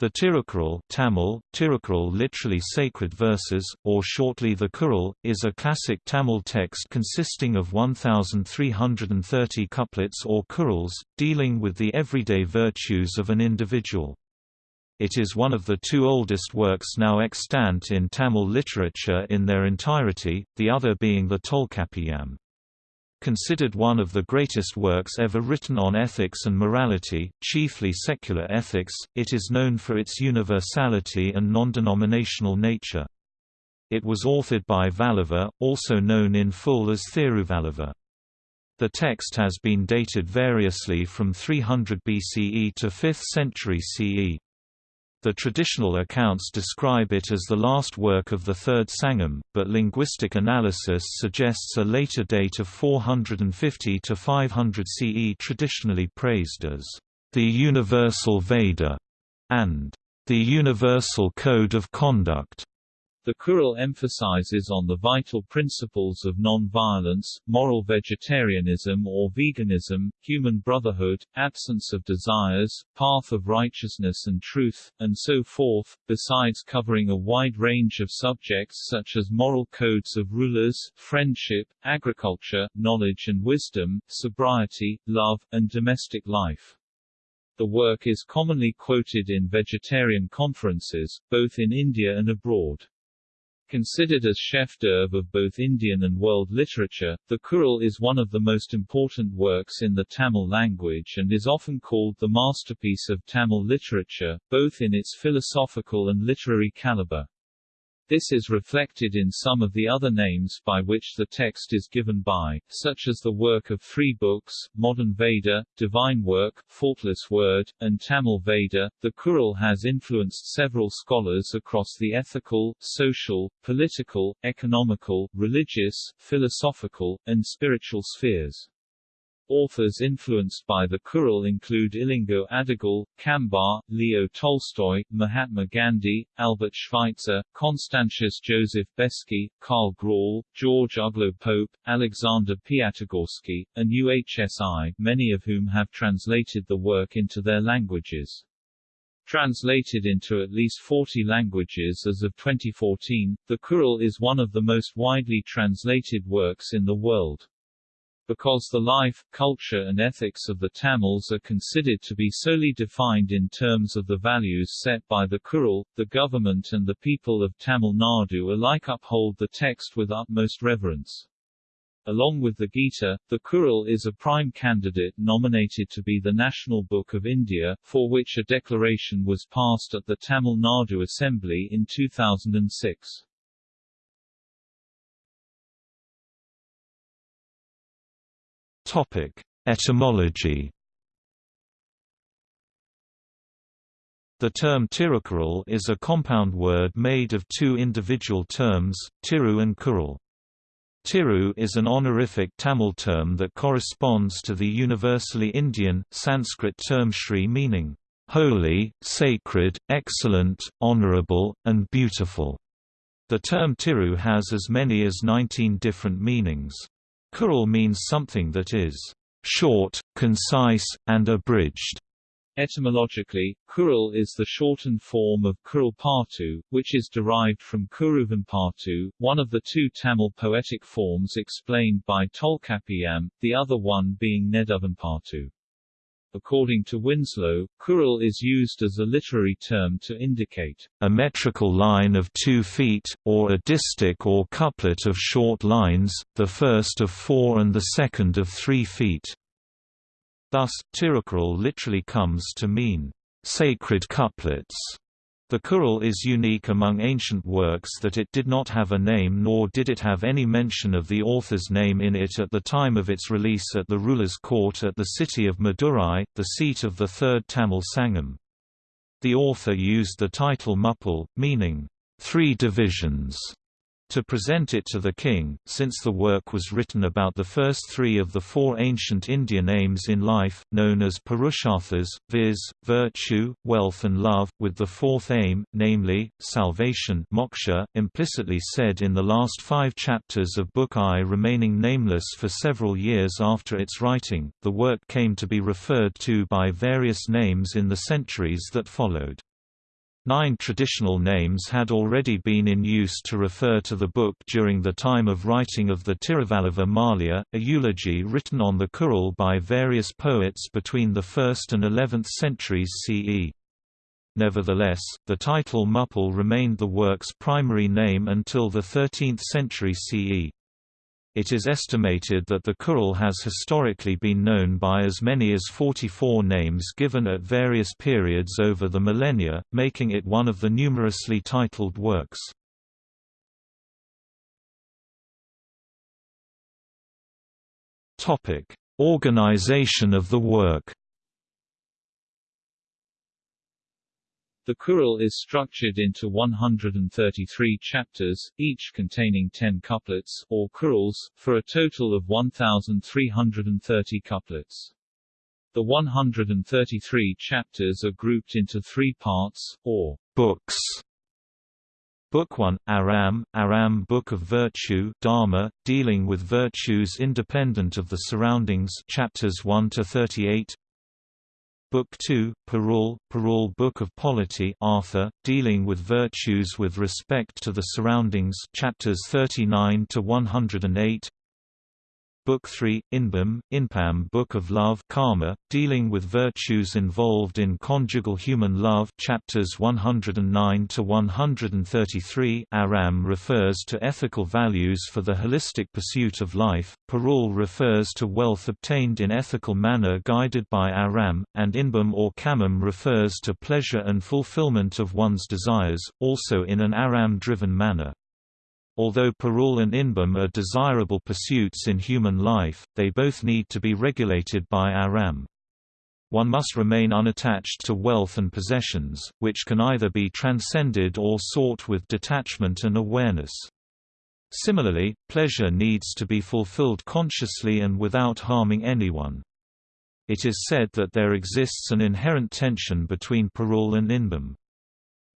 The Tirukkural Tamil, Tirukkural literally sacred verses, or shortly the Kural, is a classic Tamil text consisting of 1,330 couplets or kurals, dealing with the everyday virtues of an individual. It is one of the two oldest works now extant in Tamil literature in their entirety, the other being the Tolkappiyam. Considered one of the greatest works ever written on ethics and morality, chiefly secular ethics, it is known for its universality and non-denominational nature. It was authored by Valluvar, also known in full as Thiruvalluvar. The text has been dated variously from 300 BCE to 5th century CE. The traditional accounts describe it as the last work of the Third Sangam, but linguistic analysis suggests a later date of 450 to 500 CE traditionally praised as the Universal Veda and the Universal Code of Conduct. The Kural emphasizes on the vital principles of non-violence, moral vegetarianism or veganism, human brotherhood, absence of desires, path of righteousness and truth, and so forth, besides covering a wide range of subjects such as moral codes of rulers, friendship, agriculture, knowledge and wisdom, sobriety, love, and domestic life. The work is commonly quoted in vegetarian conferences, both in India and abroad. Considered as chef d'oeuvre of both Indian and world literature, the Kural is one of the most important works in the Tamil language and is often called the masterpiece of Tamil literature, both in its philosophical and literary caliber. This is reflected in some of the other names by which the text is given by, such as the work of three books, Modern Veda, Divine Work, Faultless Word, and Tamil Veda. The Kural has influenced several scholars across the ethical, social, political, economical, religious, philosophical, and spiritual spheres. Authors influenced by the Kural include Ilango Adigal, Kambar, Leo Tolstoy, Mahatma Gandhi, Albert Schweitzer, Constantius Joseph Beschi, Karl Graul, George Uglow Pope, Alexander Piatigorsky, and UHSI, many of whom have translated the work into their languages. Translated into at least 40 languages as of 2014, the Kural is one of the most widely translated works in the world. Because the life, culture and ethics of the Tamils are considered to be solely defined in terms of the values set by the Kural, the government and the people of Tamil Nadu alike uphold the text with utmost reverence. Along with the Gita, the Kural is a prime candidate nominated to be the National Book of India, for which a declaration was passed at the Tamil Nadu Assembly in 2006. Topic: Etymology. The term Tirukkural is a compound word made of two individual terms, Tiru and Kural. Tiru is an honorific Tamil term that corresponds to the universally Indian, Sanskrit term Shri meaning, holy, sacred, excellent, honorable, and beautiful. The term Tiru has as many as 19 different meanings. Kural means something that is short, concise, and abridged. Etymologically, Kural is the shortened form of Kuralpattu, which is derived from Kuruvanpattu, one of the two Tamil poetic forms explained by Tolkappiyam, the other one being Neduvanpattu. According to Winslow, Kural is used as a literary term to indicate a metrical line of two feet, or a distich or couplet of short lines, the first of four and the second of three feet. Thus, Tirukkural literally comes to mean, sacred couplets. The Kural is unique among ancient works that it did not have a name nor did it have any mention of the author's name in it at the time of its release at the ruler's court at the city of Madurai, the seat of the Third Tamil Sangam. The author used the title Muppal, meaning, three divisions, to present it to the king, since the work was written about the first three of the four ancient Indian aims in life, known as Purusharthas, viz., virtue, wealth and love, with the fourth aim, namely, salvation moksha, implicitly said in the last five chapters of Book I remaining nameless for several years after its writing, the work came to be referred to by various names in the centuries that followed. Nine traditional names had already been in use to refer to the book during the time of writing of the Tiruvalluva Maalai, a eulogy written on the Kural by various poets between the 1st and 11th centuries CE. Nevertheless, the title Muppal remained the work's primary name until the 13th century CE. It is estimated that the Kural has historically been known by as many as 44 names given at various periods over the millennia, making it one of the numerously titled works. Organization of the work The Kural is structured into 133 chapters, each containing 10 couplets or kurals, for a total of 1,330 couplets. The 133 chapters are grouped into three parts, or books. Book 1, Aram, Aram Book of Virtue Dharma, dealing with virtues independent of the surroundings chapters 1 to 38 Book 2, Parul, Parul Book of Polity Artha, dealing with virtues with respect to the surroundings chapters 39 to 108 Book 3, Inbam, Inpam Book of Love Karma, dealing with virtues involved in conjugal human love chapters 109 to 133 Aram refers to ethical values for the holistic pursuit of life, Parul refers to wealth obtained in ethical manner guided by Aram, and Inbam or Kamam refers to pleasure and fulfillment of one's desires, also in an Aram-driven manner. Although parul and inbam are desirable pursuits in human life, they both need to be regulated by aram. One must remain unattached to wealth and possessions, which can either be transcended or sought with detachment and awareness. Similarly, pleasure needs to be fulfilled consciously and without harming anyone. It is said that there exists an inherent tension between parul and inbam.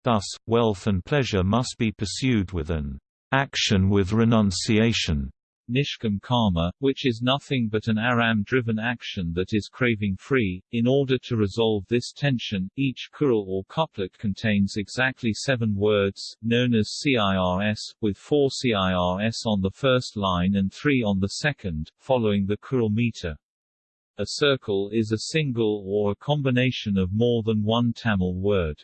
Thus, wealth and pleasure must be pursued with an action with renunciation, Nishkam karma, which is nothing but an aram-driven action that is craving-free. In order to resolve this tension, each kural or couplet contains exactly seven words, known as CIRS, with four CIRS on the first line and three on the second, following the kural meter. A circle is a single or a combination of more than one Tamil word.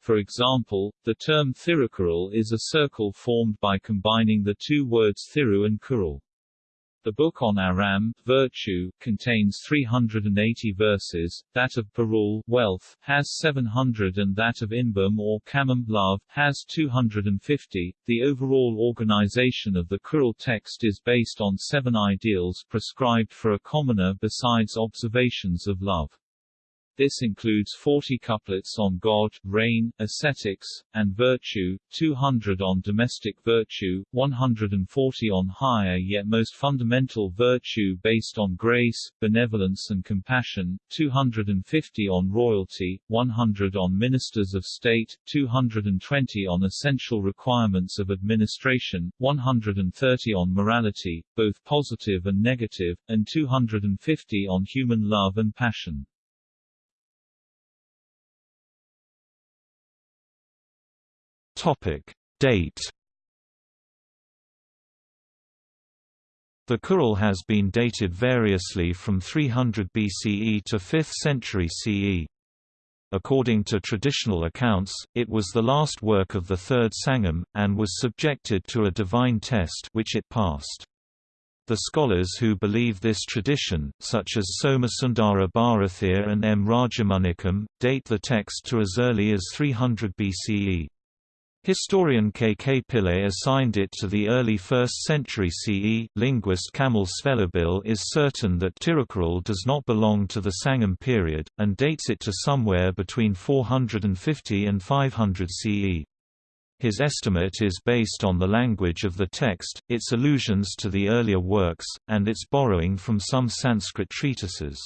For example, the term Thirukural is a circle formed by combining the two words Thiru and Kural. The book on Aram, virtue, contains 380 verses, that of Parul, wealth, has 700 and that of Inbam or Kamam, love, has 250. The overall organization of the Kural text is based on seven ideals prescribed for a commoner besides observations of love. This includes 40 couplets on God, rain, ascetics, and virtue, 200 on domestic virtue, 140 on higher yet most fundamental virtue based on grace, benevolence and compassion, 250 on royalty, 100 on ministers of state, 220 on essential requirements of administration, 130 on morality, both positive and negative, and 250 on human love and passion. Topic: Date. The Kural has been dated variously from 300 BCE to 5th century CE. According to traditional accounts, it was the last work of the third Sangam, and was subjected to a divine test which it passed. The scholars who believe this tradition, such as Somasundara Bharathiar and M. Rajamanikam, date the text to as early as 300 BCE. Historian K. K. Pillai assigned it to the early 1st century CE. Linguist Kamil Zvelebil is certain that Tirukural does not belong to the Sangam period, and dates it to somewhere between 450 and 500 CE. His estimate is based on the language of the text, its allusions to the earlier works, and its borrowing from some Sanskrit treatises.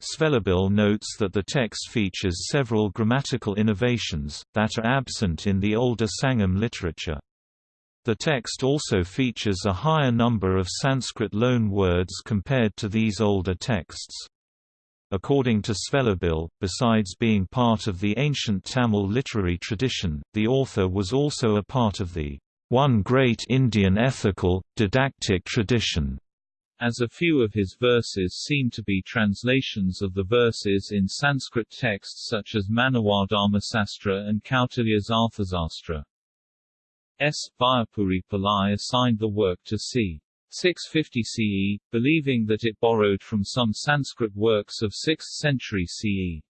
Zvelebil notes that the text features several grammatical innovations, that are absent in the older Sangam literature. The text also features a higher number of Sanskrit loan words compared to these older texts. According to Zvelebil, besides being part of the ancient Tamil literary tradition, the author was also a part of the one great Indian ethical, didactic tradition as a few of his verses seem to be translations of the verses in Sanskrit texts such as Sastra and Kautilya's Arthasastra. S. Vaiyapuri Pillai assigned the work to c. 650 CE, believing that it borrowed from some Sanskrit works of 6th century CE.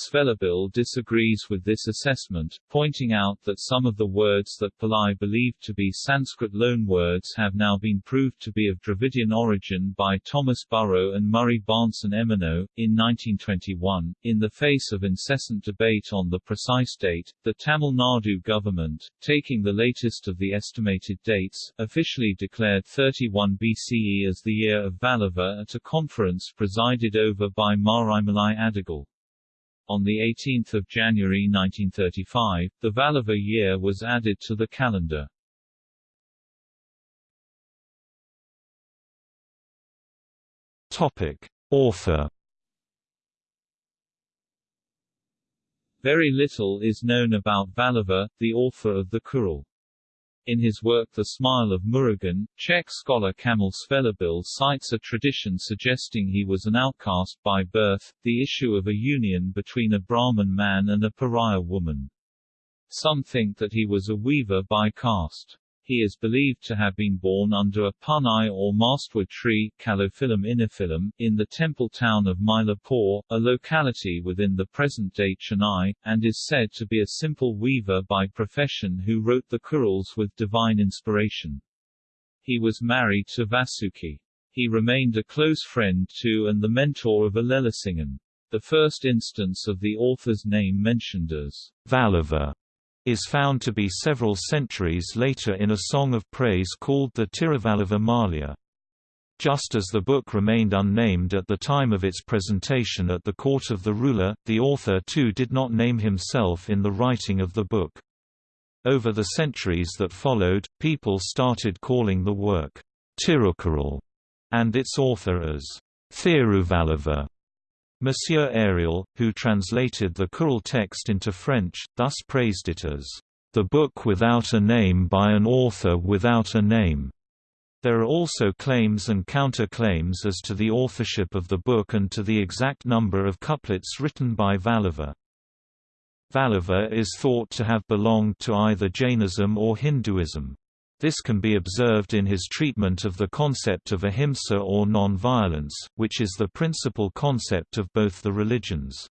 Zvelebil disagrees with this assessment, pointing out that some of the words that Pillai believed to be Sanskrit loanwords have now been proved to be of Dravidian origin by Thomas Burrow and Murray Barnson Emeneau. In 1921, in the face of incessant debate on the precise date, the Tamil Nadu government, taking the latest of the estimated dates, officially declared 31 BCE as the year of Valluvar at a conference presided over by Maraimalai Adigal. On 18 January 1935, the Valluvar year was added to the calendar. Topic. Author Very little is known about Valluvar, the author of the Kural. In his work The Smile of Murugan, Czech scholar Kamil Zvelebil cites a tradition suggesting he was an outcast by birth, the issue of a union between a Brahmin man and a pariah woman. Some think that he was a weaver by caste. He is believed to have been born under a punai or mastwood tree Calophyllum inophyllum, in the temple town of Mylapore, a locality within the present-day Chennai, and is said to be a simple weaver by profession who wrote the Kurals with divine inspiration. He was married to Vasuki. He remained a close friend to and the mentor of Elelasingan. The first instance of the author's name mentioned as Valluvar is found to be several centuries later in a song of praise called the Tiruvalluva Maalai. Just as the book remained unnamed at the time of its presentation at the court of the ruler, the author too did not name himself in the writing of the book. Over the centuries that followed, people started calling the work Tirukkural and its author as Thiruvalluvar. Monsieur Ariel, who translated the Kural text into French, thus praised it as, "...the book without a name by an author without a name." There are also claims and counter-claims as to the authorship of the book and to the exact number of couplets written by Valluvar. Valluvar is thought to have belonged to either Jainism or Hinduism. This can be observed in his treatment of the concept of ahimsa or non-violence, which is the principal concept of both the religions.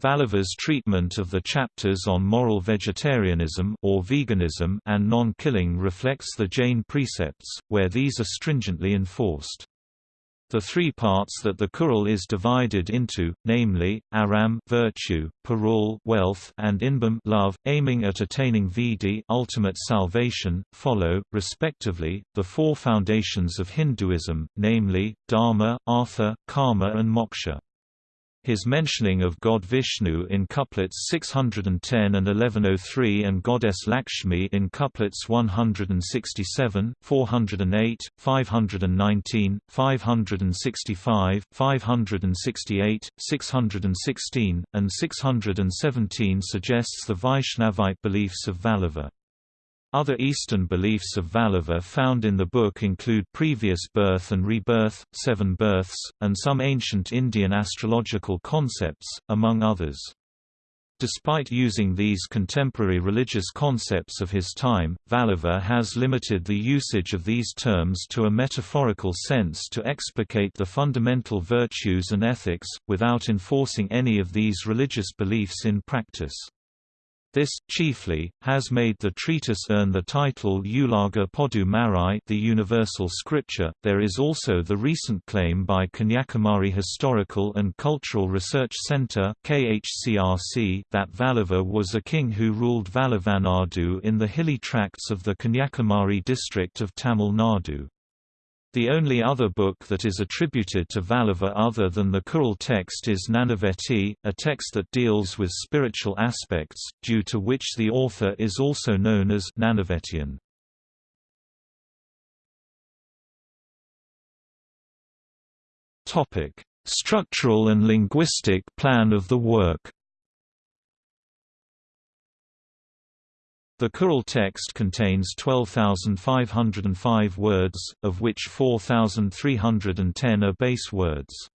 Valluvar's treatment of the chapters on moral vegetarianism or veganism and non-killing reflects the Jain precepts, where these are stringently enforced. The three parts that the Kural is divided into, namely, aram virtue, parul wealth, and inbam love, aiming at attaining vidhi ultimate salvation, follow, respectively, the four foundations of Hinduism, namely, dharma, artha, karma and moksha. His mentioning of god Vishnu in couplets 610 and 1103 and goddess Lakshmi in couplets 167, 408, 519, 565, 568, 616, and 617 suggests the Vaishnavite beliefs of Valluvar. Other Eastern beliefs of Valluvar found in the book include previous birth and rebirth, seven births, and some ancient Indian astrological concepts, among others. Despite using these contemporary religious concepts of his time, Valluvar has limited the usage of these terms to a metaphorical sense to explicate the fundamental virtues and ethics, without enforcing any of these religious beliefs in practice. This, chiefly, has made the treatise earn the title Ulaga Podu Marai the Universal Scripture. There is also the recent claim by Kanyakumari Historical and Cultural Research Center (KHCRC) that Valluvar was a king who ruled Valluvanadu in the hilly tracts of the Kanyakumari district of Tamil Nadu. The only other book that is attributed to Valluvar other than the Kural text is Nanaveti, a text that deals with spiritual aspects, due to which the author is also known as Nanavetian. Structural and linguistic plan of the work The Kural text contains 12,505 words, of which 4,310 are base words.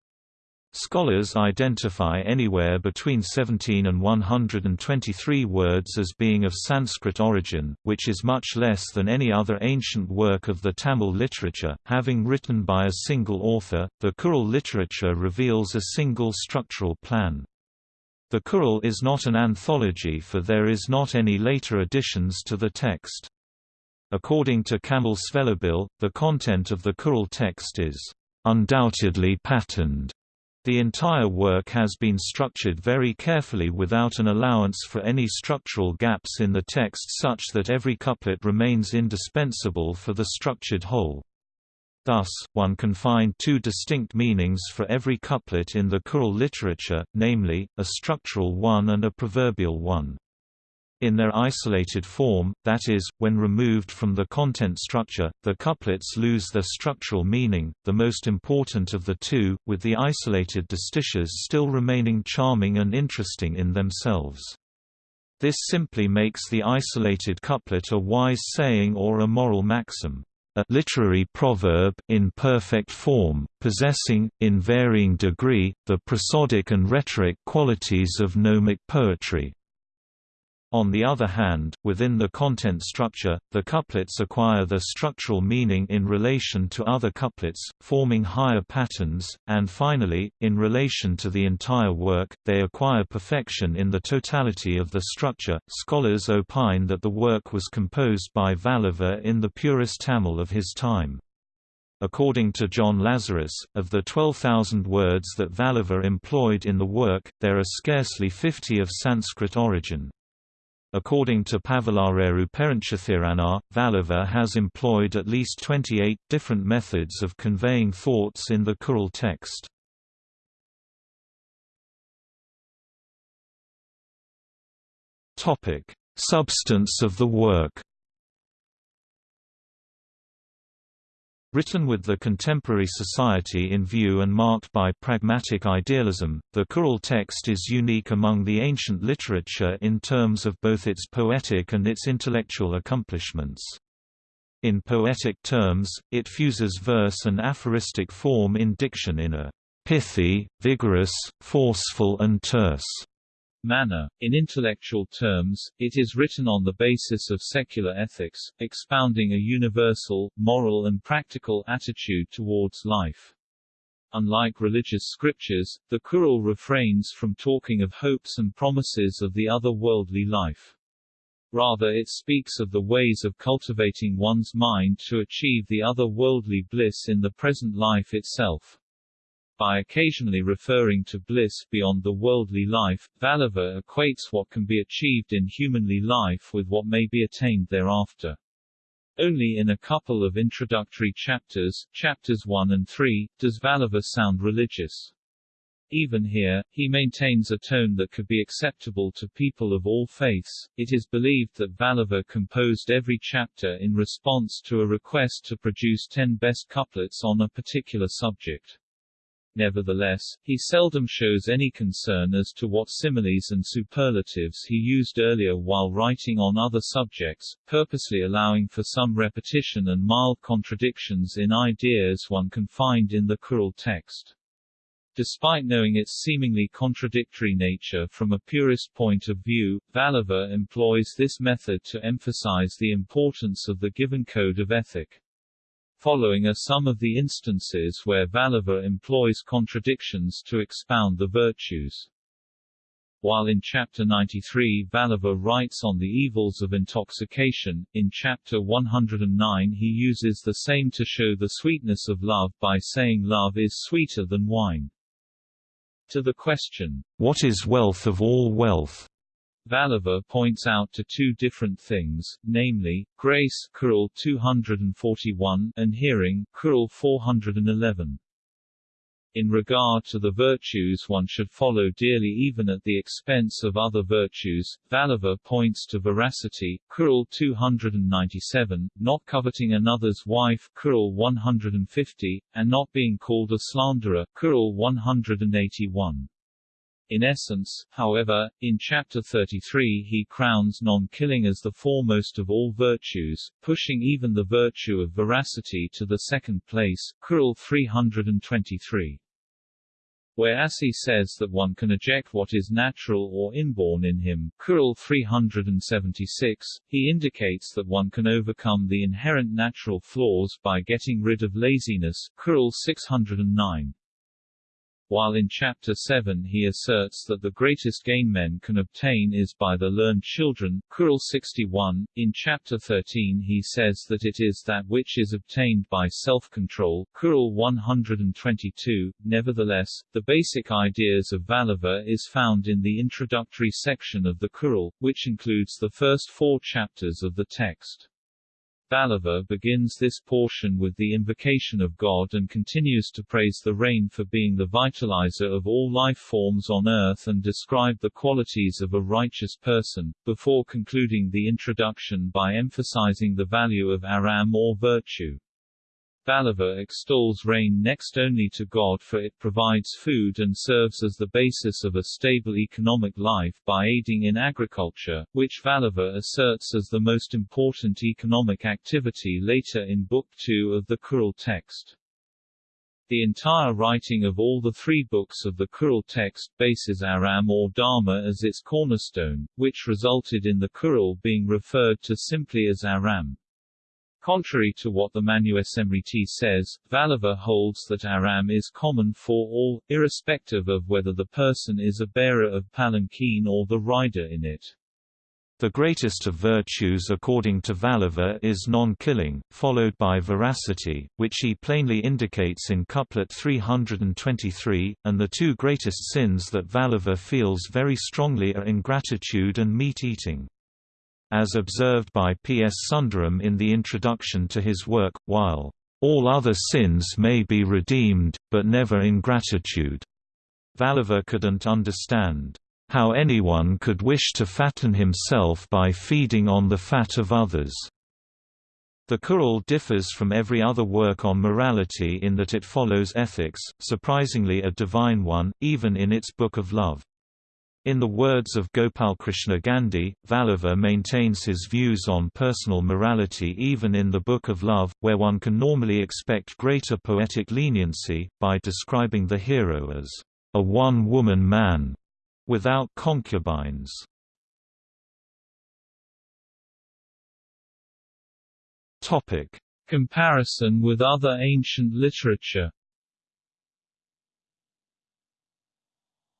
Scholars identify anywhere between 17 and 123 words as being of Sanskrit origin, which is much less than any other ancient work of the Tamil literature. Having written by a single author, the Kural literature reveals a single structural plan. The Kural is not an anthology for there is not any later additions to the text. According to Kamil Zvelebil, the content of the Kural text is undoubtedly patterned. The entire work has been structured very carefully without an allowance for any structural gaps in the text such that every couplet remains indispensable for the structured whole. Thus, one can find two distinct meanings for every couplet in the Kural literature, namely, a structural one and a proverbial one. In their isolated form, that is, when removed from the content structure, the couplets lose their structural meaning, the most important of the two, with the isolated distiches still remaining charming and interesting in themselves. This simply makes the isolated couplet a wise saying or a moral maxim a literary proverb in perfect form, possessing, in varying degree, the prosodic and rhetoric qualities of gnomic poetry. On the other hand, within the content structure, the couplets acquire their structural meaning in relation to other couplets, forming higher patterns, and finally, in relation to the entire work, they acquire perfection in the totality of the structure. Scholars opine that the work was composed by Valluvar in the purest Tamil of his time. According to John Lazarus, of the 12,000 words that Valluvar employed in the work, there are scarcely 50 of Sanskrit origin. According to Pavalareru Perunchithiranar, Valluvar has employed at least 28 different methods of conveying thoughts in the Kural text. Substance of the work Written with the contemporary society in view and marked by pragmatic idealism, the Kural text is unique among the ancient literature in terms of both its poetic and its intellectual accomplishments. In poetic terms, it fuses verse and aphoristic form in diction in a pithy, vigorous, forceful and terse manner. In intellectual terms, it is written on the basis of secular ethics, expounding a universal, moral and practical attitude towards life. Unlike religious scriptures, the Kural refrains from talking of hopes and promises of the other worldly life. Rather it speaks of the ways of cultivating one's mind to achieve the other worldly bliss in the present life itself. By occasionally referring to bliss beyond the worldly life, Valluvar equates what can be achieved in humanly life with what may be attained thereafter. Only in a couple of introductory chapters, chapters 1 and 3, does Valluvar sound religious. Even here, he maintains a tone that could be acceptable to people of all faiths. It is believed that Valluvar composed every chapter in response to a request to produce ten best couplets on a particular subject. Nevertheless, he seldom shows any concern as to what similes and superlatives he used earlier while writing on other subjects, purposely allowing for some repetition and mild contradictions in ideas one can find in the Kural text. Despite knowing its seemingly contradictory nature from a purist point of view, Valluvar employs this method to emphasize the importance of the given code of ethic. Following are some of the instances where Valluvar employs contradictions to expound the virtues. While in Chapter 93 Valluvar writes on the evils of intoxication, in Chapter 109 he uses the same to show the sweetness of love by saying love is sweeter than wine. To the question, What is wealth of all wealth? Valluvar points out to two different things, namely, grace 241 and hearing 411. In regard to the virtues one should follow dearly even at the expense of other virtues, Valluvar points to veracity, Kural 297, not coveting another's wife, Kural 150, and not being called a slanderer, Kural 181. In essence, however, in Chapter 33 he crowns non-killing as the foremost of all virtues, pushing even the virtue of veracity to the second place Kural 323. Whereas he says that one can eject what is natural or inborn in him Kural 376, he indicates that one can overcome the inherent natural flaws by getting rid of laziness Kural 609 while in Chapter 7 he asserts that the greatest gain men can obtain is by the learned children Kural 61. In Chapter 13 he says that it is that which is obtained by self-control Kural 122. Nevertheless, the basic ideas of Valluvar is found in the introductory section of the Kural, which includes the first four chapters of the text. Valluvar begins this portion with the invocation of God and continues to praise the rain for being the vitalizer of all life forms on earth and describe the qualities of a righteous person, before concluding the introduction by emphasizing the value of aram or virtue. Valluvar extols rain next only to God for it provides food and serves as the basis of a stable economic life by aiding in agriculture, which Valluvar asserts as the most important economic activity later in Book 2 of the Kural text. The entire writing of all the three books of the Kural text bases Aram or Dharma as its cornerstone, which resulted in the Kural being referred to simply as Aram. Contrary to what the Manusmriti says, Valluvar holds that Aram is common for all, irrespective of whether the person is a bearer of palanquin or the rider in it. The greatest of virtues according to Valluvar is non-killing, followed by veracity, which he plainly indicates in couplet 323, and the two greatest sins that Valluvar feels very strongly are ingratitude and meat-eating as observed by P. S. Sundaram in the introduction to his work, while all other sins may be redeemed, but never ingratitude. Valluvar couldn't understand how anyone could wish to fatten himself by feeding on the fat of others. The Kural differs from every other work on morality in that it follows ethics, surprisingly a divine one, even in its Book of Love. In the words of Gopalkrishna Gandhi, Valluvar maintains his views on personal morality even in the Book of Love, where one can normally expect greater poetic leniency, by describing the hero as a one-woman man, without concubines. Comparison with other ancient literature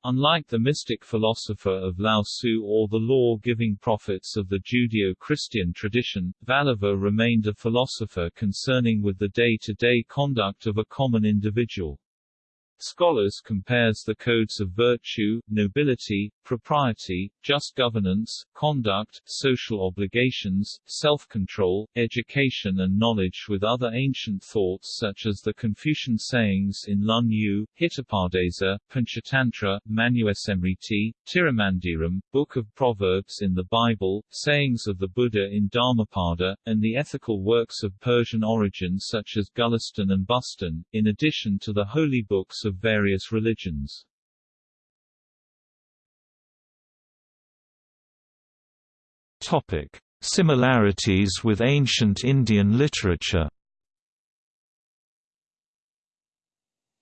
Unlike the mystic philosopher of Lao Tzu or the law-giving prophets of the Judeo-Christian tradition, Valluvar remained a philosopher concerning with the day-to-day -day conduct of a common individual. Scholars compares the codes of virtue, nobility, propriety, just governance, conduct, social obligations, self-control, education and knowledge with other ancient thoughts such as the Confucian sayings in Lun Yu, Hitopadesa, Panchatantra, Manusmriti, Tirumandiram, Book of Proverbs in the Bible, sayings of the Buddha in Dhammapada, and the ethical works of Persian origin such as Gulistan and Bustan, in addition to the holy books of various religions. Topic: Similarities with ancient Indian literature.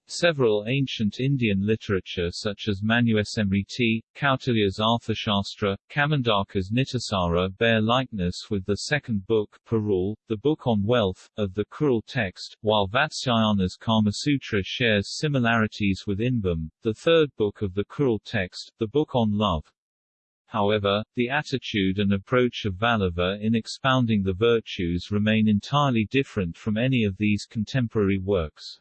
Several ancient Indian literature such as Manusmriti, Kautilya's Arthashastra, Kamandaka's Nitisara bear likeness with the second book Parul, the book on wealth, of the Kural text, while Vatsyayana's Kamasutra shares similarities with Inbam, the third book of the Kural text, the book on love. However, the attitude and approach of Valluvar in expounding the virtues remain entirely different from any of these contemporary works.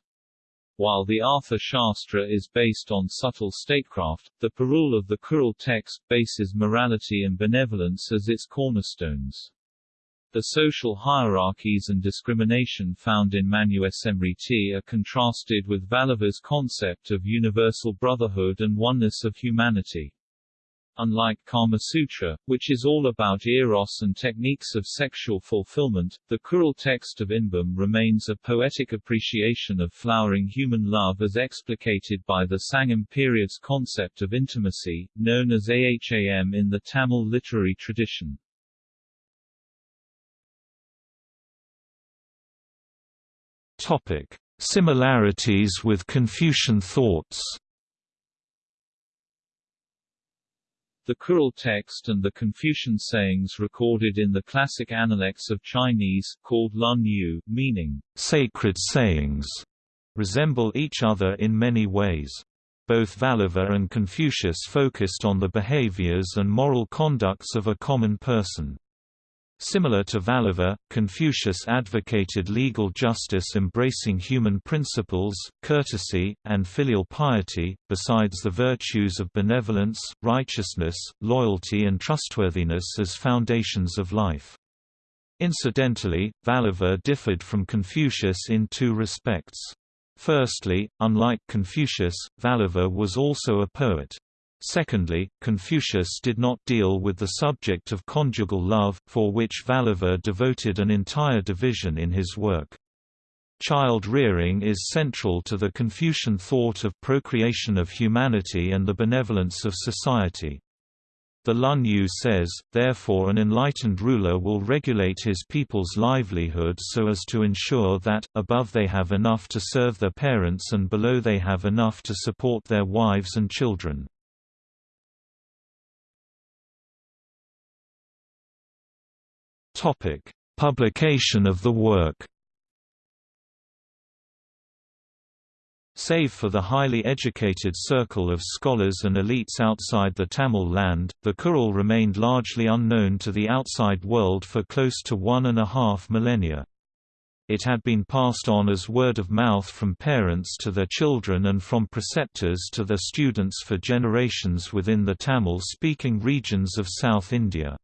While the Artha Shastra is based on subtle statecraft, the Parul of the Kural text bases morality and benevolence as its cornerstones. The social hierarchies and discrimination found in Manu-Smriti are contrasted with Valluvar's concept of universal brotherhood and oneness of humanity. Unlike Kama Sutra, which is all about eros and techniques of sexual fulfillment, the Kural text of Inbam remains a poetic appreciation of flowering human love as explicated by the Sangam period's concept of intimacy, known as Aham in the Tamil literary tradition. Topic: Similarities with Confucian thoughts. The Kural text and the Confucian sayings recorded in the classic Analects of Chinese, called Lun Yu, meaning sacred sayings, resemble each other in many ways. Both Valluvar and Confucius focused on the behaviors and moral conducts of a common person. Similar to Valluvar, Confucius advocated legal justice embracing human principles, courtesy, and filial piety, besides the virtues of benevolence, righteousness, loyalty and trustworthiness as foundations of life. Incidentally, Valluvar differed from Confucius in two respects. Firstly, unlike Confucius, Valluvar was also a poet. Secondly, Confucius did not deal with the subject of conjugal love, for which Valluvar devoted an entire division in his work. Child rearing is central to the Confucian thought of procreation of humanity and the benevolence of society. The Lun Yu says, therefore an enlightened ruler will regulate his people's livelihood so as to ensure that, above they have enough to serve their parents and below they have enough to support their wives and children. Topic: Publication of the work. Save for the highly educated circle of scholars and elites outside the Tamil land, the Kural remained largely unknown to the outside world for close to one and a half millennia. It had been passed on as word of mouth from parents to their children and from preceptors to their students for generations within the Tamil-speaking regions of South India.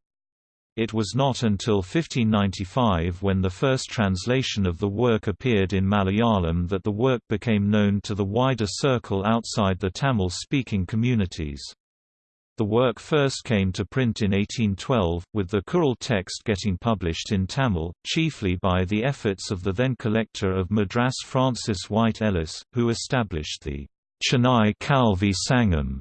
It was not until 1595 when the first translation of the work appeared in Malayalam that the work became known to the wider circle outside the Tamil-speaking communities. The work first came to print in 1812, with the Kural text getting published in Tamil, chiefly by the efforts of the then collector of Madras Francis White Ellis, who established the Chennai Kalvi Sangam.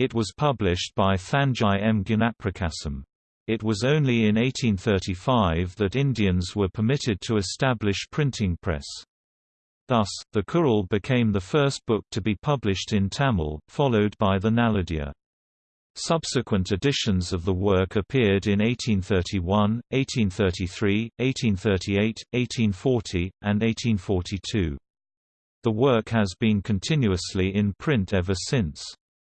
It was published by Thanjai M. Gnanaprakasam. It was only in 1835 that Indians were permitted to establish printing press. Thus, the Kural became the first book to be published in Tamil, followed by the Naladiyar. Subsequent editions of the work appeared in 1831, 1833, 1838, 1840, and 1842. The work has been continuously in print ever since.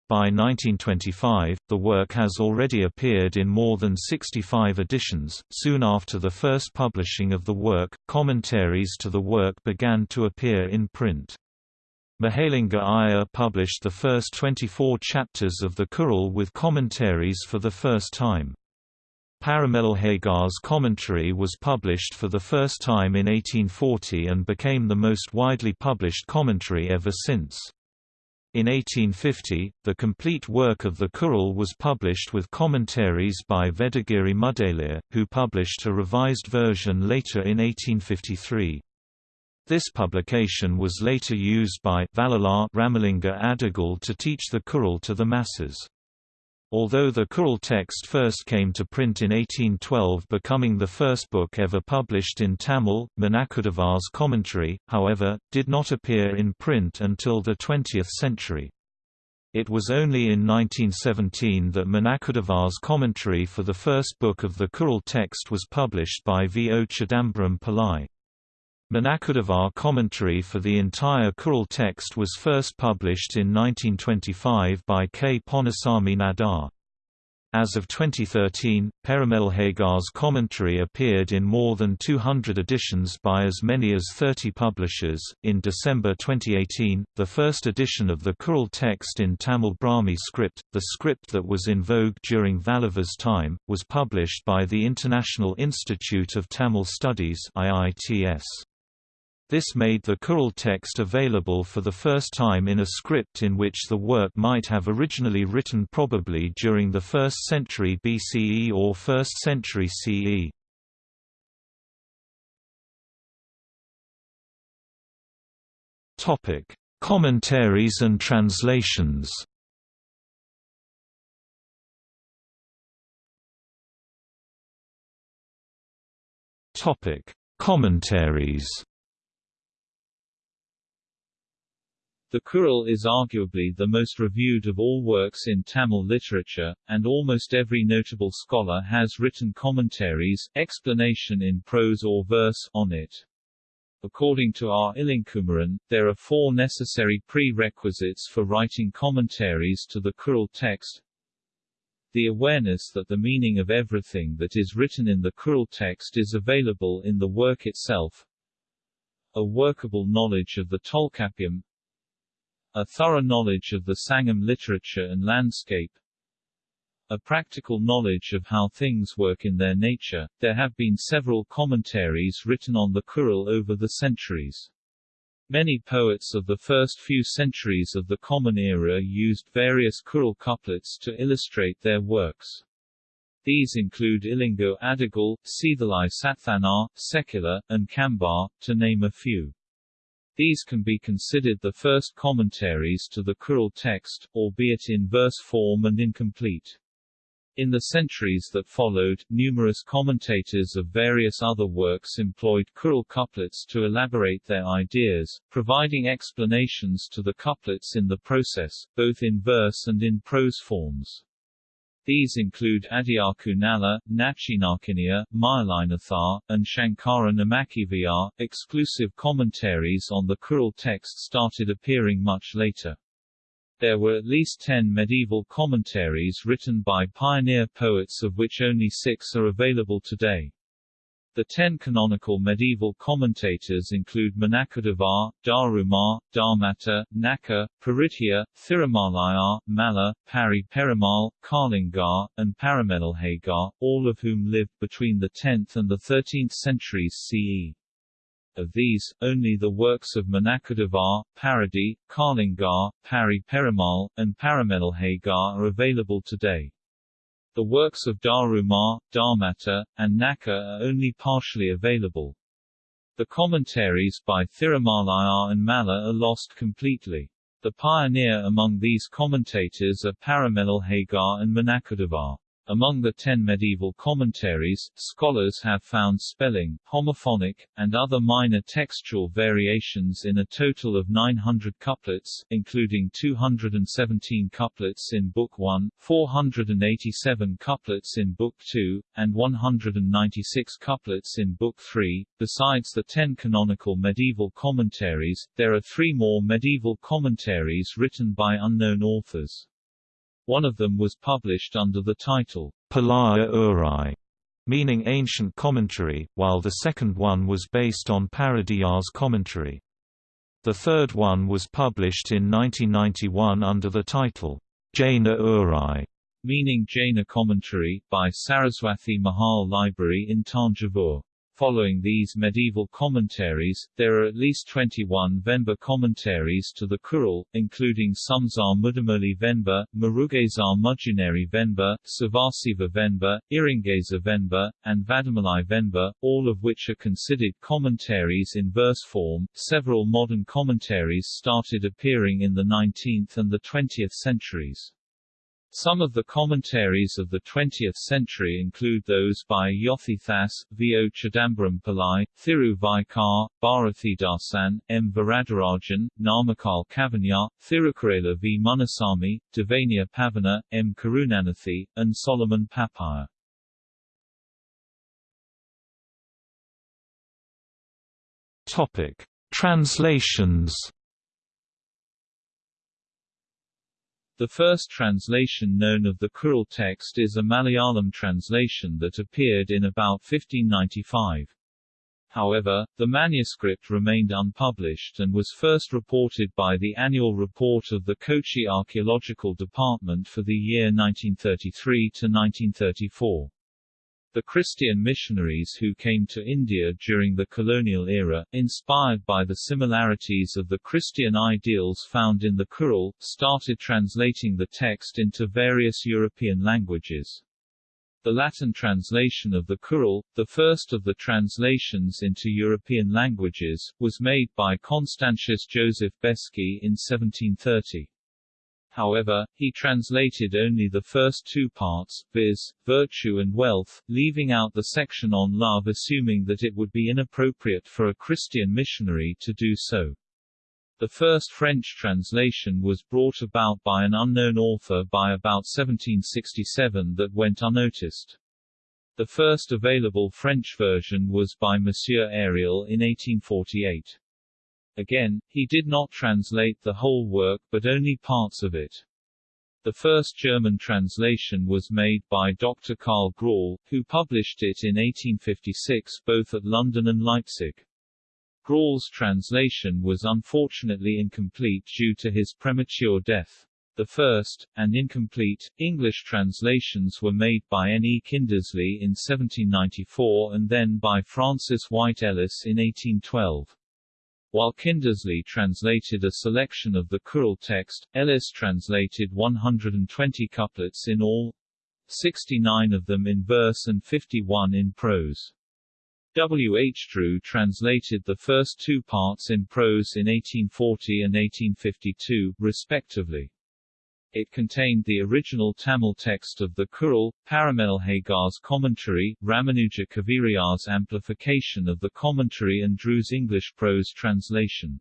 By 1925, the work has already appeared in more than 65 editions. Soon after the first publishing of the work, commentaries to the work began to appear in print. Mahalinga Iyer published the first 24 chapters of the Kural with commentaries for the first time. Parimelalhagar's commentary was published for the first time in 1840 and became the most widely published commentary ever since. In 1850, the complete work of the Kural was published with commentaries by Vedagiri Mudaliar, who published a revised version later in 1853. This publication was later used by Vallalar Ramalinga Adigal to teach the Kural to the masses. Although the Kural text first came to print in 1812 becoming the first book ever published in Tamil, Manakkudavar's commentary, however, did not appear in print until the 20th century. It was only in 1917 that Manakkudavar's commentary for the first book of the Kural text was published by V. O. Chidambaram Pillai. Manakkudavar commentary for the entire Kural text was first published in 1925 by K. Ponnusami Nadar. As of 2013, Parimelalhagar's commentary appeared in more than 200 editions by as many as 30 publishers. In December 2018, the first edition of the Kural text in Tamil Brahmi script, the script that was in vogue during Valluvar's time, was published by the International Institute of Tamil Studies (IITS). This made the Kural text available for the first time in a script in which the work might have originally written probably during the 1st century BCE or 1st century CE. Topic: Commentaries and translations. Topic: Commentaries. The Kural is arguably the most reviewed of all works in Tamil literature, and almost every notable scholar has written commentaries explanation in prose or verse on it. According to R. Ilankumaran, there are four necessary prerequisites for writing commentaries to the Kural text. The awareness that the meaning of everything that is written in the Kural text is available in the work itself. A workable knowledge of the Tolkappiyam, a thorough knowledge of the Sangam literature and landscape, a practical knowledge of how things work in their nature. There have been several commentaries written on the Kural over the centuries. Many poets of the first few centuries of the Common Era used various Kural couplets to illustrate their works. These include Ilango Adigal, Seethalai Sathanar, Sekkizhar, and Kambar, to name a few. These can be considered the first commentaries to the Kural text, albeit in verse form and incomplete. In the centuries that followed, numerous commentators of various other works employed Kural couplets to elaborate their ideas, providing explanations to the couplets in the process, both in verse and in prose forms. These include Adiyaku Nalla, Nachinarkinia, Mayalinathar, and Shankara Namakiviyar. Exclusive commentaries on the Kural text started appearing much later. There were at least ten medieval commentaries written by pioneer poets of which only six are available today. The ten canonical medieval commentators include Manakkudavar, Darumar, Dharmata, Naka, Paritya, Thirumalayar, Malla, Pari Perumal, Kalingar, and Parimelalhagar, all of whom lived between the 10th and the 13th centuries CE. Of these, only the works of Manakkudavar, Paradi, Kalingar, Pari Perumal, and Parimelalhagar are available today. The works of Darumar, Dharmata, and Naka are only partially available. The commentaries by Thirumalayar and Malla are lost completely. The pioneer among these commentators are Parimelalhagar and Manakkudavar. Among the ten medieval commentaries, scholars have found spelling, homophonic, and other minor textual variations in a total of 900 couplets, including 217 couplets in Book 1, 487 couplets in Book 2, and 196 couplets in Book 3. Besides the ten canonical medieval commentaries, there are three more medieval commentaries written by unknown authors. One of them was published under the title, Palaya Urai, meaning ancient commentary, while the second one was based on Paradiyar's commentary. The third one was published in 1991 under the title, Jaina Urai, meaning Jaina commentary, by Saraswathi Mahal Library in Tanjavur. Following these medieval commentaries, there are at least 21 Venba commentaries to the Kural, including Sumsar Mudamoli Venba, Murugazar Mujunari Venba, Savasiva Venba, Iringeza Venba, and Vadamalai Venba, all of which are considered commentaries in verse form. Several modern commentaries started appearing in the 19th and the 20th centuries. Some of the commentaries of the 20th century include those by Yothithas, V. O. Chidambaram Thiru Vaikar, Bharathidasan, M. Varadarajan, Namakal Kavanya, Thirukurela V. Munasamy, Devania Pavana, M. Karunanidhi, and Solomon Pappaiah. Topic: Translations The first translation known of the Kural text is a Malayalam translation that appeared in about 1595. However, the manuscript remained unpublished and was first reported by the annual report of the Kochi Archaeological Department for the year 1933 to 1934. The Christian missionaries who came to India during the colonial era, inspired by the similarities of the Christian ideals found in the Kural, started translating the text into various European languages. The Latin translation of the Kural, the first of the translations into European languages, was made by Constantius Joseph Beschi in 1730. However, he translated only the first two parts, viz., virtue and wealth, leaving out the section on love assuming that it would be inappropriate for a Christian missionary to do so. The first French translation was brought about by an unknown author by about 1767 that went unnoticed. The first available French version was by Monsieur Ariel in 1848. Again, he did not translate the whole work but only parts of it. The first German translation was made by Dr. Karl Graul, who published it in 1856 both at London and Leipzig. Graul's translation was unfortunately incomplete due to his premature death. The first, and incomplete, English translations were made by N. E. Kindersley in 1794 and then by Francis White Ellis in 1812. While Kindersley translated a selection of the Kural text, Ellis translated 120 couplets in all, 69 of them in verse and 51 in prose. W. H. Drew translated the first two parts in prose in 1840 and 1852, respectively. It contained the original Tamil text of the Kural, Parimelalhagar's commentary, Ramanuja Kavirayar's amplification of the commentary and Drew's English prose translation.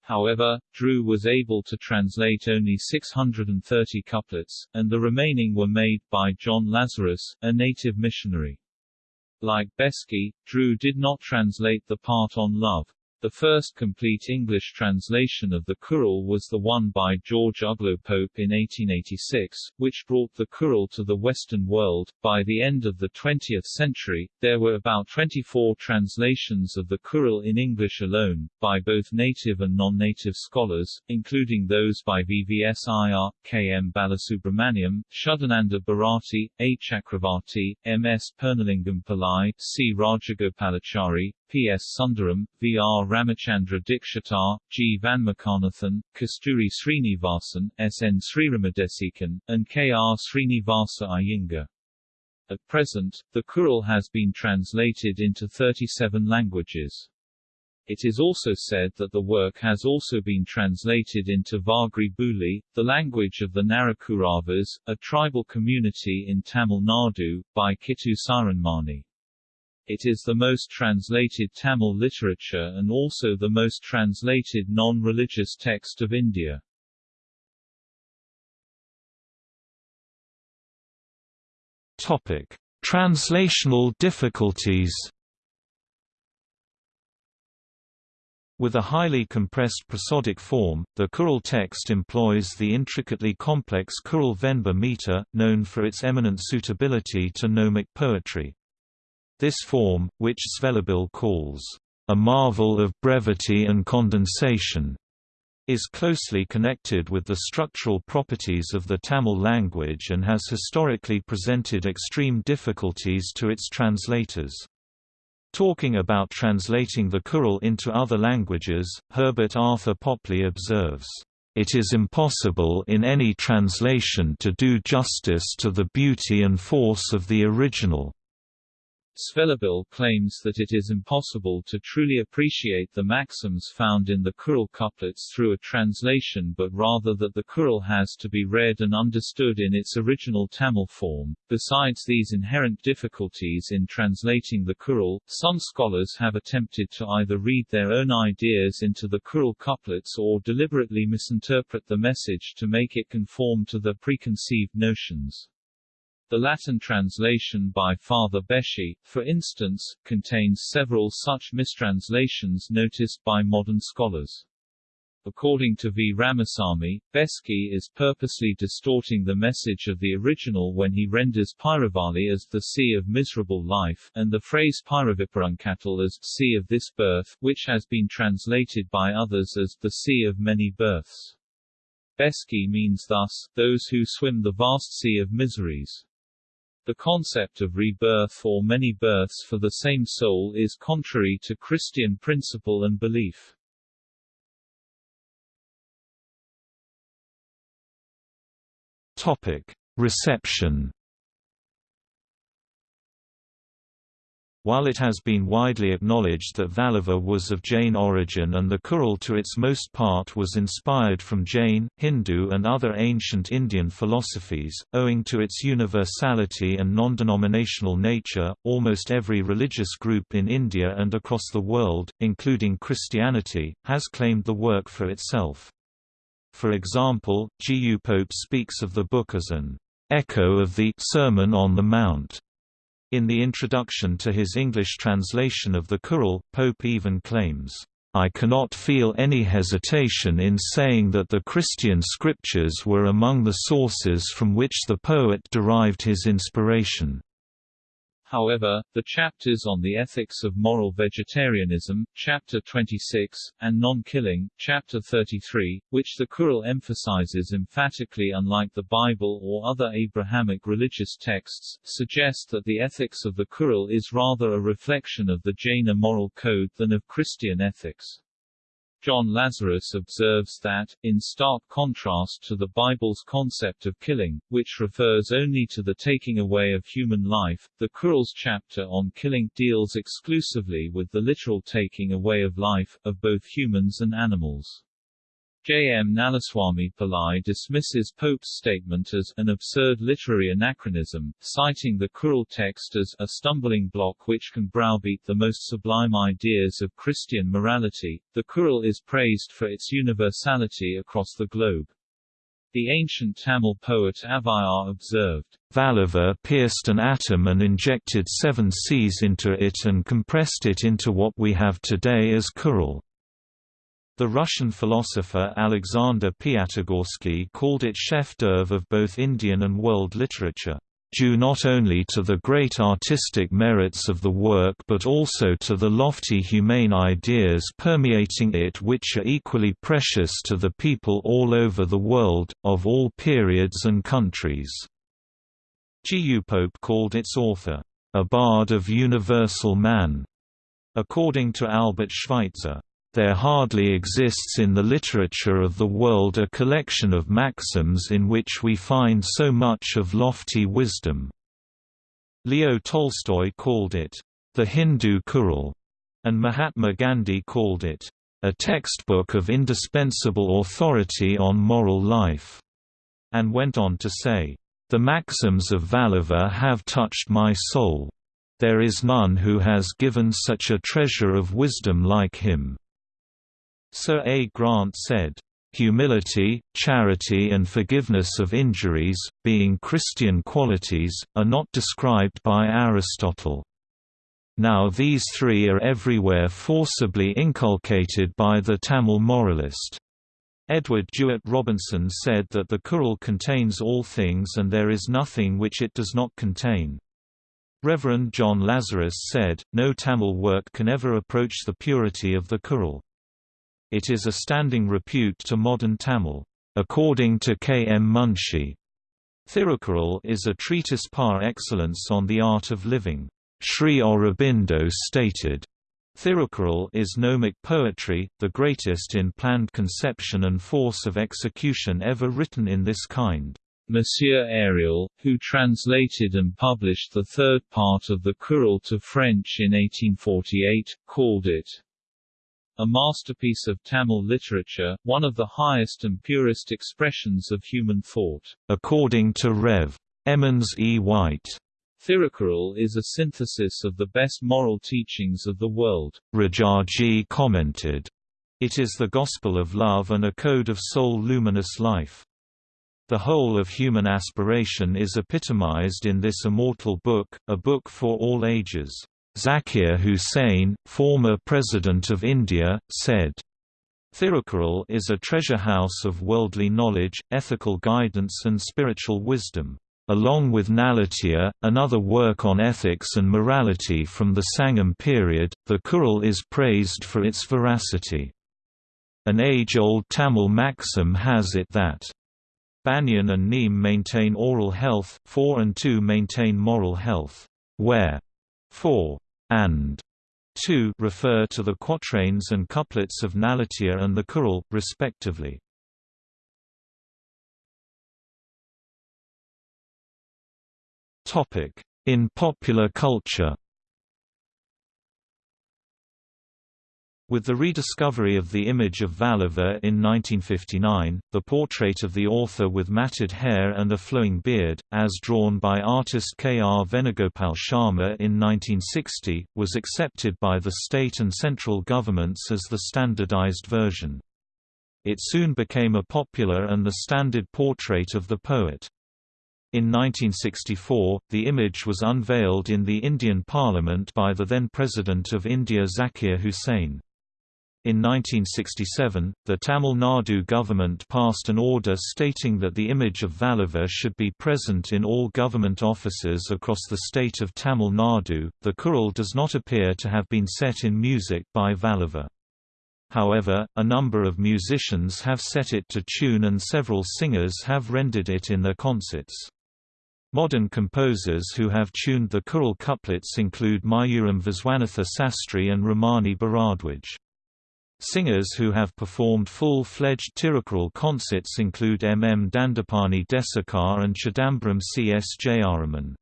However, Drew was able to translate only 630 couplets, and the remaining were made by John Lazarus, a native missionary. Like Beschi, Drew did not translate the part on love. The first complete English translation of the Kural was the one by George Uglow Pope in 1886, which brought the Kural to the Western world. By the end of the 20th century, there were about 24 translations of the Kural in English alone, by both native and non-native scholars, including those by VVS Iyer, K. M. Balasubramaniam, Shuddhananda Bharati, A. Chakravarti, M. S. Purnalingam Pillai, C. Rajagopalachari, P. S. Sundaram, V. R. Ramachandra Dikshitar, G. Vanmakanathan, Kasturi Srinivasan, S. N. Sriramadesikhan, and K. R. Srinivasa Iyengar. At present, the Kural has been translated into 37 languages. It is also said that the work has also been translated into Vagri Buli, the language of the Narakuravas, a tribal community in Tamil Nadu, by Kittu Saranmani. It is the most translated Tamil literature and also the most translated non-religious text of India. Topic: Translational difficulties. With a highly compressed prosodic form, the Kural text employs the intricately complex Kural Venba meter, known for its eminent suitability to gnomic poetry. This form, which Zvelebil calls, "...a marvel of brevity and condensation", is closely connected with the structural properties of the Tamil language and has historically presented extreme difficulties to its translators. Talking about translating the Kural into other languages, Herbert Arthur Popley observes, "...it is impossible in any translation to do justice to the beauty and force of the original." Zvelebil claims that it is impossible to truly appreciate the maxims found in the Kural couplets through a translation but rather that the Kural has to be read and understood in its original Tamil form. Besides these inherent difficulties in translating the Kural, some scholars have attempted to either read their own ideas into the Kural couplets or deliberately misinterpret the message to make it conform to their preconceived notions. The Latin translation by Father Beschi, for instance, contains several such mistranslations noticed by modern scholars. According to V. Ramasamy, Beschi is purposely distorting the message of the original when he renders Pyravali as the sea of miserable life, and the phrase Pyraviparunkattal as sea of this birth, which has been translated by others as the sea of many births. Beschi means thus, those who swim the vast sea of miseries. The concept of rebirth or many births for the same soul is contrary to Christian principle and belief. Topic: Reception While it has been widely acknowledged that Valluvar was of Jain origin and the Kural to its most part was inspired from Jain, Hindu and other ancient Indian philosophies, owing to its universality and non-denominational nature, almost every religious group in India and across the world, including Christianity, has claimed the work for itself. For example, G. U. Pope speaks of the book as an echo of the Sermon on the Mount in the introduction to his English translation of the Kural, Pope even claims, "...I cannot feel any hesitation in saying that the Christian scriptures were among the sources from which the poet derived his inspiration." However, the chapters on the ethics of moral vegetarianism, chapter 26, and non-killing, chapter 33, which the Kural emphasizes emphatically unlike the Bible or other Abrahamic religious texts, suggest that the ethics of the Kural is rather a reflection of the Jaina moral code than of Christian ethics. John Lazarus observes that, in stark contrast to the Bible's concept of killing, which refers only to the taking away of human life, the Kural's chapter on killing deals exclusively with the literal taking away of life, of both humans and animals. J. M. Nalaswami Pillai dismisses Pope's statement as an absurd literary anachronism, citing the Kural text as a stumbling block which can browbeat the most sublime ideas of Christian morality. The Kural is praised for its universality across the globe. The ancient Tamil poet Avvaiyar observed, Valluvar pierced an atom and injected seven seas into it and compressed it into what we have today as Kural. The Russian philosopher Alexander Piatigorsky called it chef d'oeuvre of both Indian and world literature, due not only to the great artistic merits of the work but also to the lofty humane ideas permeating it which are equally precious to the people all over the world, of all periods and countries." G. Pope called its author, "...a bard of universal man." According to Albert Schweitzer, there hardly exists in the literature of the world a collection of maxims in which we find so much of lofty wisdom. Leo Tolstoy called it, the Hindu Kural, and Mahatma Gandhi called it, a textbook of indispensable authority on moral life, and went on to say, the maxims of Valluvar have touched my soul. There is none who has given such a treasure of wisdom like him. Sir A. Grant said, Humility, charity and forgiveness of injuries, being Christian qualities, are not described by Aristotle. Now these three are everywhere forcibly inculcated by the Tamil moralist. Edward Jewett Robinson said that the Kural contains all things and there is nothing which it does not contain. Reverend John Lazarus said, no Tamil work can ever approach the purity of the Kural. It is a standing repute to modern Tamil. According to K. M. Munshi, Thirukkural is a treatise par excellence on the art of living. Sri Aurobindo stated, Thirukkural is gnomic poetry, the greatest in planned conception and force of execution ever written in this kind. Monsieur Ariel, who translated and published the third part of the Kural to French in 1848, called it a masterpiece of Tamil literature, one of the highest and purest expressions of human thought. According to Rev. Emmons E. White, Thirukkural is a synthesis of the best moral teachings of the world. Rajaji commented, It is the gospel of love and a code of soul-luminous life. The whole of human aspiration is epitomized in this immortal book, a book for all ages. Zakir Hussain, former President of India, said, Thirukkural is a treasure house of worldly knowledge, ethical guidance and spiritual wisdom. Along with Naladiyar, another work on ethics and morality from the Sangam period, the Kural is praised for its veracity. An age-old Tamil maxim has it that Banyan and Neem maintain oral health, 4 and 2 maintain moral health, where 4 and 2 refer to the quatrains and couplets of Naladiyar and the Kural, respectively. In popular culture With the rediscovery of the image of Valluvar in 1959, the portrait of the author with matted hair and a flowing beard, as drawn by artist K. R. Venugopal Sharma in 1960, was accepted by the state and central governments as the standardized version. It soon became a popular and the standard portrait of the poet. In 1964, the image was unveiled in the Indian Parliament by the then President of India Zakir Hussain. In 1967, the Tamil Nadu government passed an order stating that the image of Valluvar should be present in all government offices across the state of Tamil Nadu. The Kural does not appear to have been set in music by Valluvar. However, a number of musicians have set it to tune and several singers have rendered it in their concerts. Modern composers who have tuned the Kural couplets include Mayuram Viswanatha Sastry and Ramani Bharadwaj. Singers who have performed full-fledged Tirukkural concerts include M. M. Dandapani Desikar and Chidambaram C. S. Jayaraman.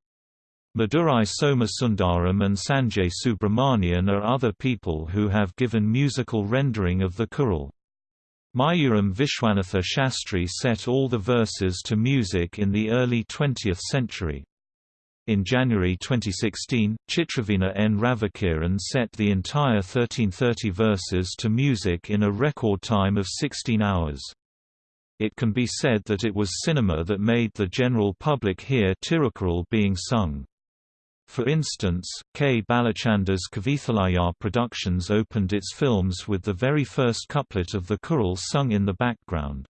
Madurai Somasundaram and Sanjay Subramanian are other people who have given musical rendering of the Kural. Mayuram Vishwanatha Shastri set all the verses to music in the early 20th century. In January 2016, Chitravina N. Ravikiran set the entire 1330 verses to music in a record time of 16 hours. It can be said that it was cinema that made the general public hear Tirukkural being sung. For instance, K. Balachander's Kavithalaya Productions opened its films with the very first couplet of the Kural sung in the background.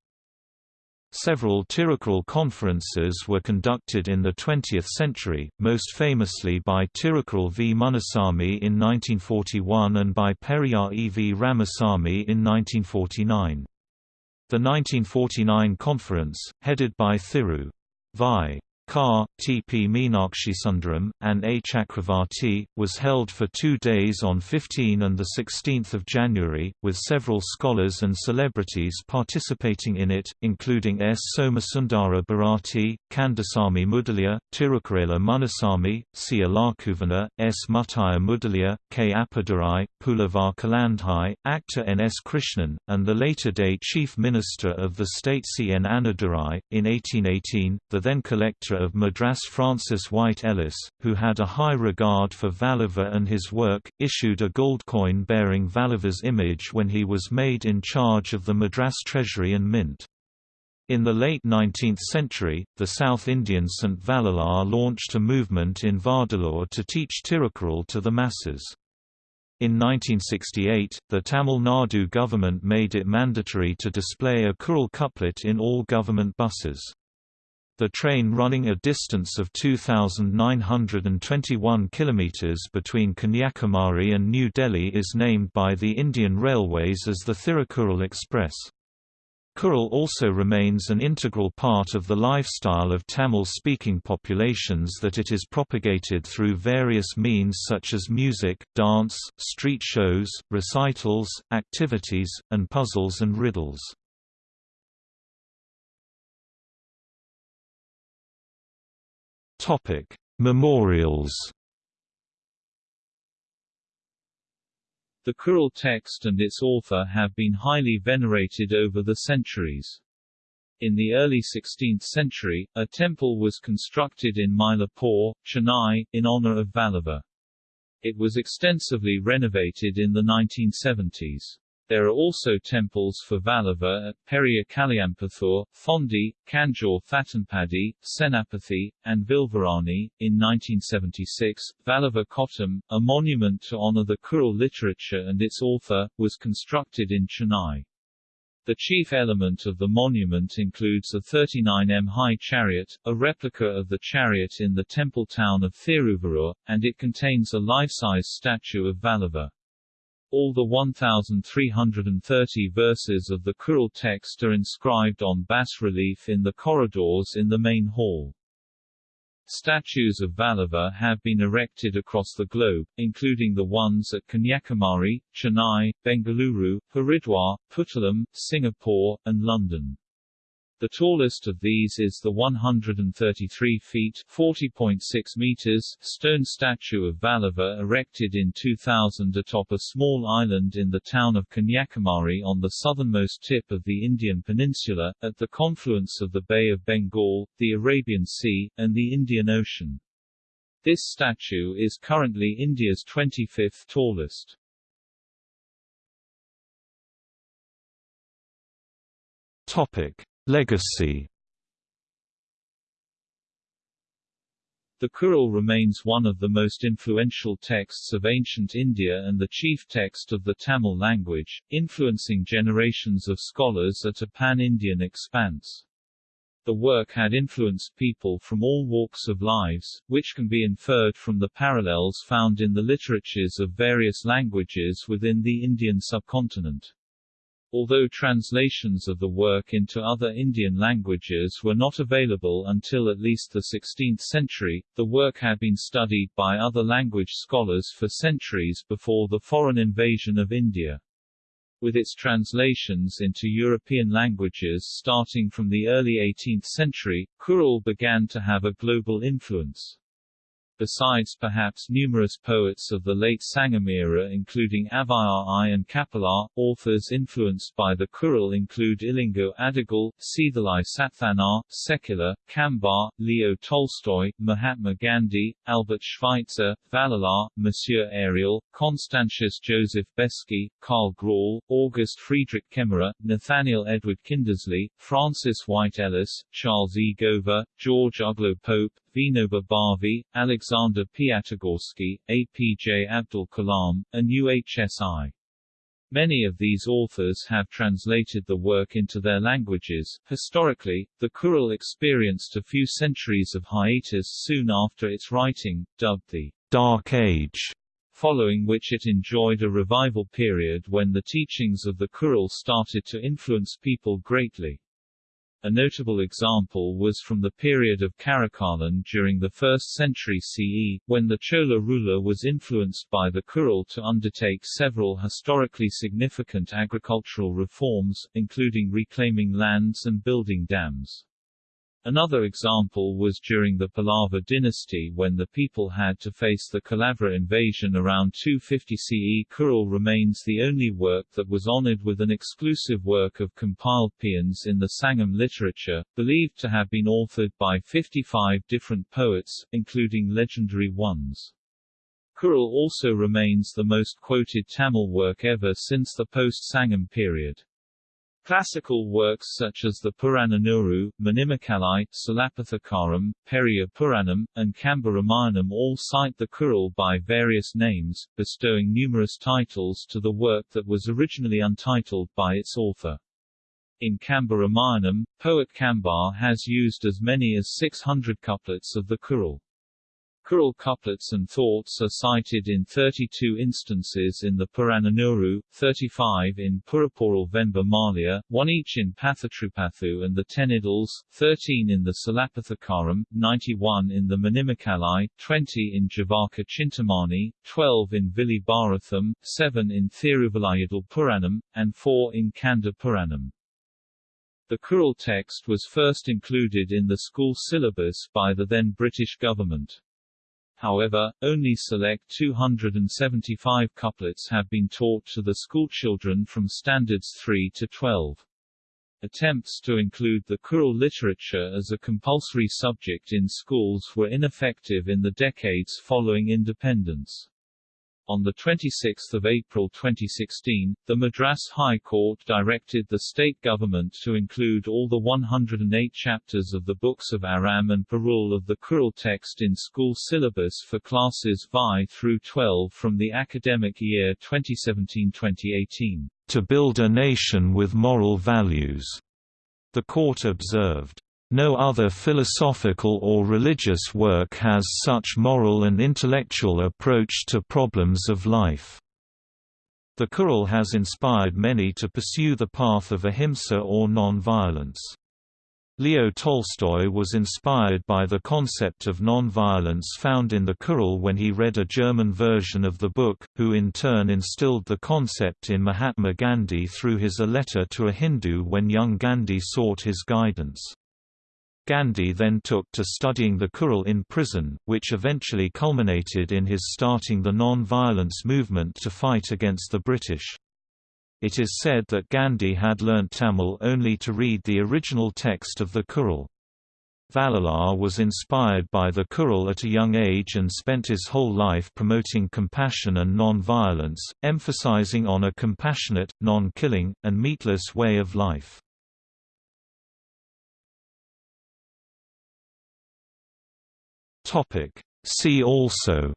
Several Tirukkural conferences were conducted in the 20th century, most famously by Tirukkural V. Munnusamy in 1941 and by Periyar E. V. Ramasamy in 1949. The 1949 conference, headed by Thiru. Vi. K. T. P. Meenakshisundaram, and A. Chakravarti, was held for two days on 15 and 16 January, with several scholars and celebrities participating in it, including S. Somasundara Bharati, Kandasamy Mudaliar, Tirukkurala Munnusamy, C. Alakuvana, S. Muttaya Mudaliar, K. Appadurai, Pulavar Kalandhai, actor N. S. Krishnan, and the later-day Chief Minister of the state C. N. Annadurai. In 1818, the then collector of Madras Francis White Ellis, who had a high regard for Valluvar and his work, issued a gold coin bearing Valluvar's image when he was made in charge of the Madras Treasury and Mint. In the late 19th century, the South Indian St. Vallalar launched a movement in Vadalur to teach Tirukkural to the masses. In 1968, the Tamil Nadu government made it mandatory to display a Kural couplet in all government buses. The train running a distance of 2,921 km between Kanyakumari and New Delhi is named by the Indian Railways as the Thirukkural Express. Kural also remains an integral part of the lifestyle of Tamil-speaking populations that it is propagated through various means such as music, dance, street shows, recitals, activities, and puzzles and riddles. Topic: Memorials. The Kural text and its author have been highly venerated over the centuries. In the early 16th century, a temple was constructed in Mylapore, Chennai, in honor of Valluvar. It was extensively renovated in the 1970s. There are also temples for Valluvar at Periya Kalyampattur, Thondi, Kanjur Thatanpadi, Senapathy, and Vilvarani. In 1976, Valluvar Kottam, a monument to honor the Kural literature and its author, was constructed in Chennai. The chief element of the monument includes a 39m-high chariot, a replica of the chariot in the temple town of Thiruvallur, and it contains a life-size statue of Valluvar. All the 1,330 verses of the Kural text are inscribed on bas-relief in the corridors in the main hall. Statues of Valluvar have been erected across the globe, including the ones at Kanyakumari, Chennai, Bengaluru, Haridwar, Puttalam, Singapore, and London. The tallest of these is the 133 feet 40.6 meters stone statue of Valluvar erected in 2000 atop a small island in the town of Kanyakumari on the southernmost tip of the Indian peninsula, at the confluence of the Bay of Bengal, the Arabian Sea, and the Indian Ocean. This statue is currently India's 25th tallest. Topic. Legacy The Kural remains one of the most influential texts of ancient India and the chief text of the Tamil language, influencing generations of scholars at a pan-Indian expanse. The work had influenced people from all walks of lives, which can be inferred from the parallels found in the literatures of various languages within the Indian subcontinent. Although translations of the work into other Indian languages were not available until at least the 16th century, the work had been studied by other language scholars for centuries before the foreign invasion of India. With its translations into European languages starting from the early 18th century, Kural began to have a global influence. Besides perhaps numerous poets of the late Sangam era including Avvaiyar I and Kapilar. authors influenced by the Kural include Ilango Adigal, Seethalai Sathvanar, Sekkizhar, Kambar, Leo Tolstoy, Mahatma Gandhi, Albert Schweitzer, Vallalar, Monsieur Ariel, Constantius Joseph Beschi, Karl Graul, August Friedrich Kemmerer, Nathaniel Edward Kindersley, Francis White Ellis, Charles E. Gover, George Uglow Pope, Vinoba Bhave, Alexander Piatigorsky, APJ Abdul Kalam, and UHSI. Many of these authors have translated the work into their languages. Historically, the Kural experienced a few centuries of hiatus soon after its writing, dubbed the Dark Age, following which it enjoyed a revival period when the teachings of the Kural started to influence people greatly. A notable example was from the period of Karikalan during the 1st century CE, when the Chola ruler was influenced by the Kural to undertake several historically significant agricultural reforms, including reclaiming lands and building dams. Another example was during the Pallava dynasty when the people had to face the Kalavra invasion around 250 CE. Kural remains the only work that was honored with an exclusive work of compiled paeans in the Sangam literature, believed to have been authored by 55 different poets, including legendary ones. Kural also remains the most quoted Tamil work ever since the post-Sangam period. Classical works such as the Purananuru, Manimekalai, Silappatikaram, Periya Puranam, and Kamba Ramayanam all cite the Kural by various names, bestowing numerous titles to the work that was originally untitled by its author. In Kamba Ramayanam, poet Kambar has used as many as 600 couplets of the Kural. Kural couplets and thoughts are cited in 32 instances in the Purananuru, 35 in Puraporal Venba Malya, one each in Pathatrupathu and the Ten Idylls, 13 in the Silappatikaram, 91 in the Manimekalai, 20 in Jivaka Chintamani, 12 in Vili Bharatham, 7 in Thiruvalayadal Puranam, and 4 in Kanda Puranam. The Kural text was first included in the school syllabus by the then British government. However, only select 275 couplets have been taught to the schoolchildren from standards 3 to 12. Attempts to include the Kural literature as a compulsory subject in schools were ineffective in the decades following independence. On 26 April 2016, the Madras High Court directed the state government to include all the 108 chapters of the books of Aram and Porul of the Kural text in school syllabus for classes Vi through 12 from the academic year 2017-2018. to build a nation with moral values." The court observed, "...no other philosophical or religious work has such moral and intellectual approach to problems of life." The Kural has inspired many to pursue the path of ahimsa or non-violence. Leo Tolstoy was inspired by the concept of non-violence found in the Kural when he read a German version of the book, who in turn instilled the concept in Mahatma Gandhi through his A Letter to a Hindu when young Gandhi sought his guidance. Gandhi then took to studying the Kural in prison, which eventually culminated in his starting the non-violence movement to fight against the British. It is said that Gandhi had learnt Tamil only to read the original text of the Kural. Vallalar was inspired by the Kural at a young age and spent his whole life promoting compassion and non-violence, emphasizing on a compassionate, non-killing, and meatless way of life. Topic. See also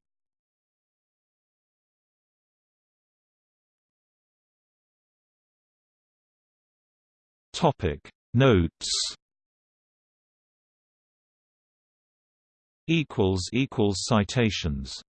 Topic Notes Equals equals citations